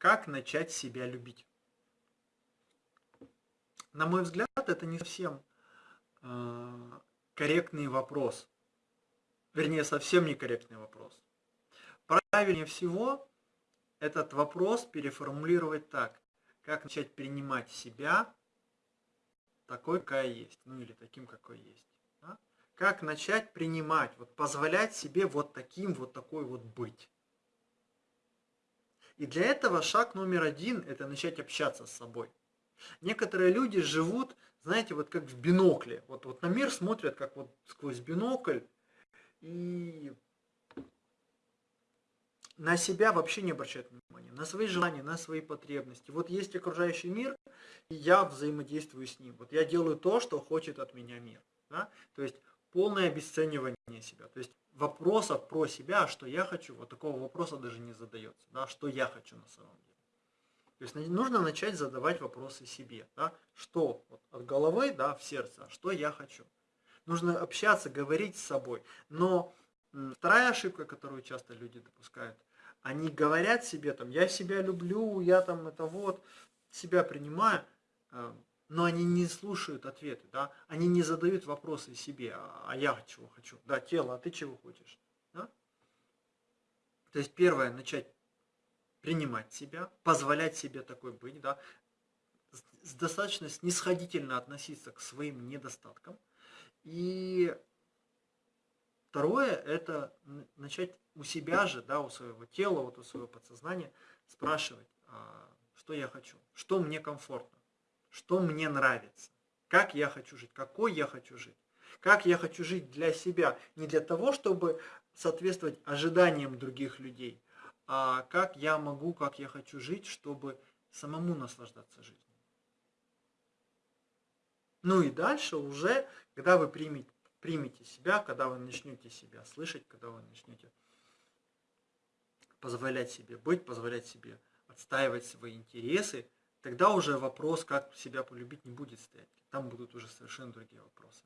Как начать себя любить? На мой взгляд, это не совсем э, корректный вопрос. Вернее, совсем некорректный вопрос. Правильнее всего этот вопрос переформулировать так. Как начать принимать себя такой, какая есть. Ну или таким, какой есть. Да? Как начать принимать, вот позволять себе вот таким, вот такой вот быть. И для этого шаг номер один – это начать общаться с собой. Некоторые люди живут, знаете, вот как в бинокле. Вот, вот на мир смотрят, как вот сквозь бинокль, и на себя вообще не обращают внимания, на свои желания, на свои потребности. Вот есть окружающий мир, и я взаимодействую с ним. Вот я делаю то, что хочет от меня мир. Да? То есть полное обесценивание себя. То есть вопросов про себя, что я хочу, вот такого вопроса даже не задается. Да? Что я хочу на самом деле. То есть нужно начать задавать вопросы себе. Да? Что вот, от головы да, в сердце, что я хочу. Нужно общаться, говорить с собой. Но вторая ошибка, которую часто люди допускают – они говорят себе там, я себя люблю, я там это вот, себя принимаю, э, но они не слушают ответы, да, они не задают вопросы себе, а, а я чего хочу, да, тело, а ты чего хочешь, да? То есть первое, начать принимать себя, позволять себе такой быть, да, достаточно снисходительно относиться к своим недостаткам. И второе, это начать у себя же, да, у своего тела, вот у своего подсознания спрашивать, а, что я хочу, что мне комфортно, что мне нравится, как я хочу жить, какой я хочу жить, как я хочу жить для себя, не для того, чтобы соответствовать ожиданиям других людей, а как я могу, как я хочу жить, чтобы самому наслаждаться жизнью. Ну и дальше уже, когда вы примете, примете себя, когда вы начнете себя слышать, когда вы начнете позволять себе быть, позволять себе отстаивать свои интересы, тогда уже вопрос, как себя полюбить, не будет стоять. Там будут уже совершенно другие вопросы.